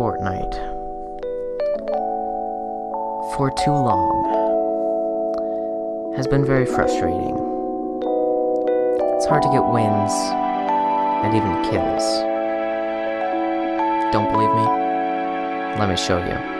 Fortnite for too long has been very frustrating. It's hard to get wins and even kills. Don't believe me? Let me show you.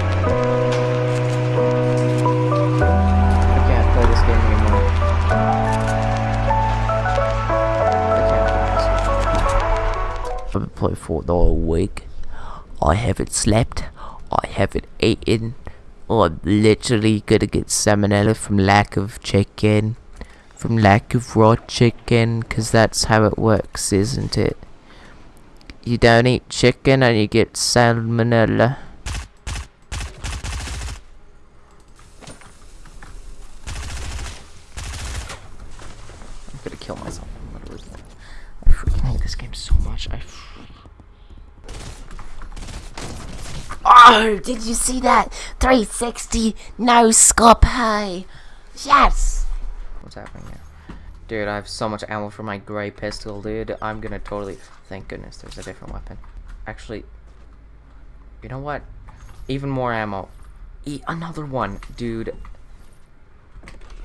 I can't play Fortnite all week. I haven't slept. I haven't eaten. I'm literally gonna get salmonella from lack of chicken. From lack of raw chicken, cause that's how it works, isn't it? You don't eat chicken and you get salmonella. I'm gonna kill myself. I'm literally gonna- I freaking hate this game so much. I. Oh, did you see that? 360 no scope. Hey, yes. What's happening here? Dude, I have so much ammo for my gray pistol, dude. I'm gonna totally. Thank goodness there's a different weapon. Actually, you know what? Even more ammo. E another one, dude.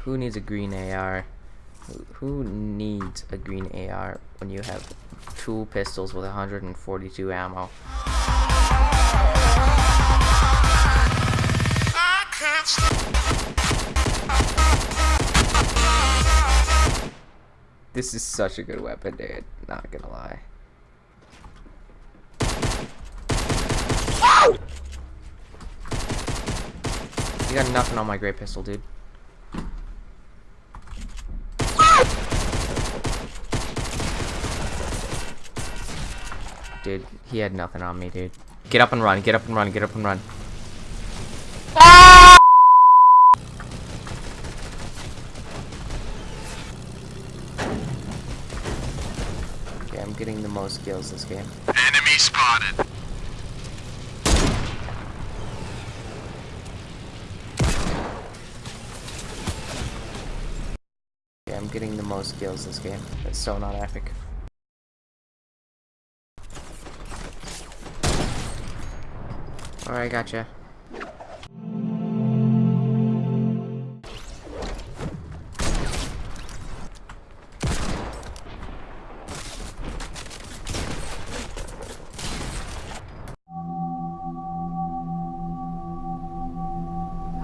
Who needs a green AR? Who needs a green AR when you have two pistols with 142 ammo? This is such a good weapon, dude. Not gonna lie. You got nothing on my great pistol, dude. Dude, he had nothing on me, dude. Get up and run, get up and run, get up and run. Okay, I'm getting the most kills this game. Enemy spotted. Okay, I'm getting the most kills this game. That's so not epic. Alright, gotcha.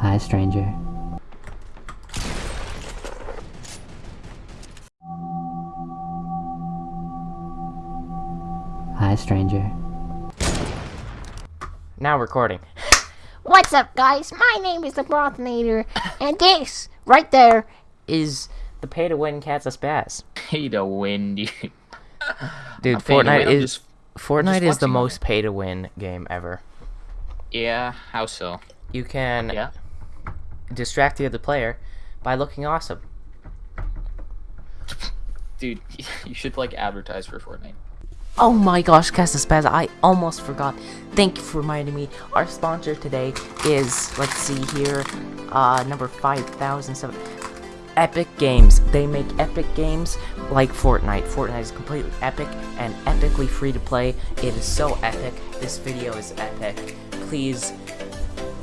Hi, stranger. Hi, stranger. Now recording. What's up, guys? My name is the Brothnator, and this right there Is the pay to win cats a spaz? pay to win, dude. Dude, Not pay to Fortnite win, is just- Fortnite is the watching most pay to win game ever. Yeah, how so? You can Yeah. distract the other player by looking awesome. Dude, you should like advertise for Fortnite. Oh my gosh, Cast a Spaz, I almost forgot. Thank you for reminding me. Our sponsor today is, let's see here, uh, number 5007. Epic Games. They make epic games like Fortnite. Fortnite is completely epic and epically free to play. It is so epic. This video is epic. Please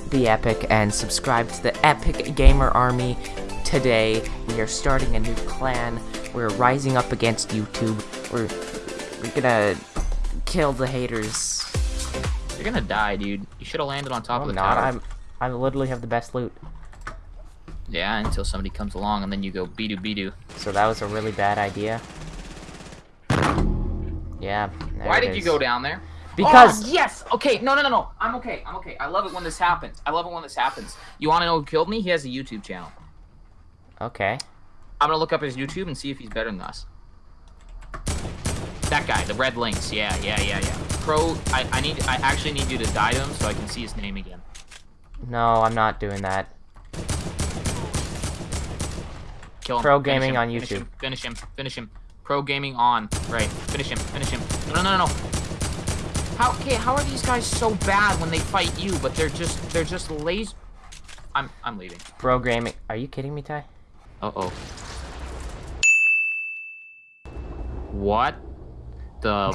be epic and subscribe to the Epic Gamer Army today. We are starting a new clan. We're rising up against YouTube. We're we're gonna kill the haters You're gonna die, dude. You should have landed on top I'm of the not. tower. I'm. I literally have the best loot. Yeah, until somebody comes along and then you go be-doo be-doo. So that was a really bad idea. Yeah. Why did you go down there? Because Oh, yes. Okay. No, no, no, no. I'm okay. I'm okay. I love it when this happens. I love it when this happens. You want to know who killed me? He has a YouTube channel. okay. I'm gonna look up his YouTube and see if he's better than us. That guy, the red links. Yeah, yeah, yeah, yeah. Pro. I, I need. I actually need you to die to him so I can see his name again. No, I'm not doing that. Kill him. Pro Finish gaming him, on finish YouTube. him, Finish him. Finish him. Pro gaming on. Right. Finish him. Finish him. No, no, no, no. How? Okay. How are these guys so bad when they fight you, but they're just they're just lazy? I'm I'm leaving. Bro gaming. Are you kidding me, Ty? Uh oh. What? The.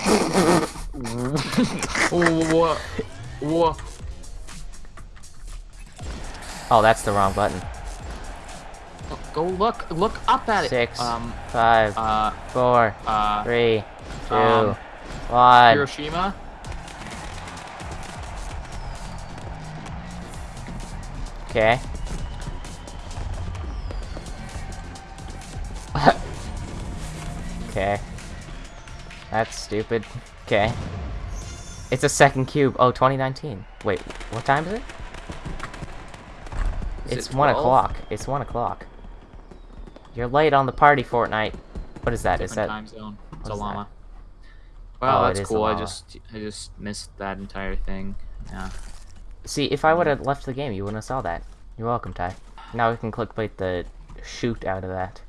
what? What? Oh, that's the wrong button. Go look. Look up at it. Six, Um. five, Uh. four, Uh. three, two, um, one. Hiroshima. Okay. okay. That's stupid. Okay. It's a second cube. Oh, 2019. Wait, what time is it? Is it's it 1 o'clock. It's 1 o'clock. You're late on the party, Fortnite. What is that? Is Different that... time zone. It's a is that? llama. Well, Oh, that's cool. I just I just missed that entire thing. Yeah. See, if I would have left the game, you wouldn't have saw that. You're welcome, Ty. Now we can clickbait the shoot out of that.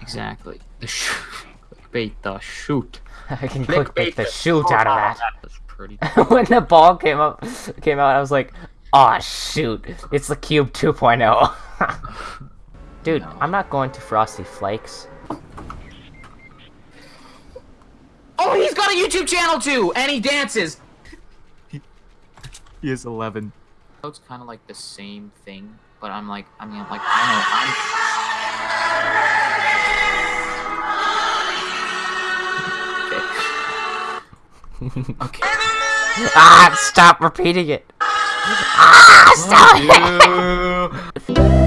Exactly. The shoot. Clickbait the shoot. I can clickbait the shoot out of that. That was pretty. when the ball came up came out, I was like, "Oh shoot, it's the Cube 2.0." Dude, I'm not going to Frosty Flakes. Oh, he's got a YouTube channel too, and he dances. he is 11. It's kind of like the same thing, but I'm like, I mean, I'm like, I know, I'm. Okay. okay. Ah, stop repeating it. Ah, stop.